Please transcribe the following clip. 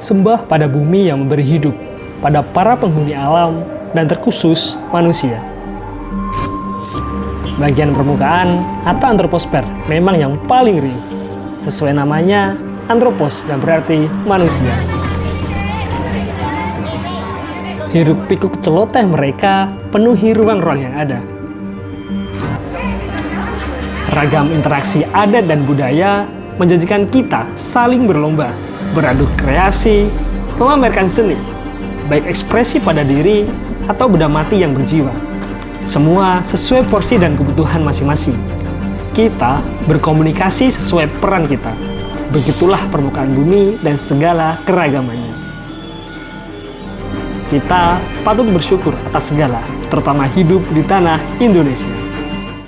sembah pada bumi yang memberi hidup, pada para penghuni alam, dan terkhusus manusia. Bagian permukaan atau antroposfer memang yang paling real. Sesuai namanya, antropos yang berarti manusia. Hiruk pikuk celoteh mereka penuhi ruang-ruang yang ada. Ragam interaksi adat dan budaya menjanjikan kita saling berlomba, beradu kreasi, memamerkan seni, baik ekspresi pada diri atau benda mati yang berjiwa. Semua sesuai porsi dan kebutuhan masing-masing. Kita berkomunikasi sesuai peran kita. Begitulah permukaan bumi dan segala keragamannya. Kita patut bersyukur atas segala, terutama hidup di tanah Indonesia.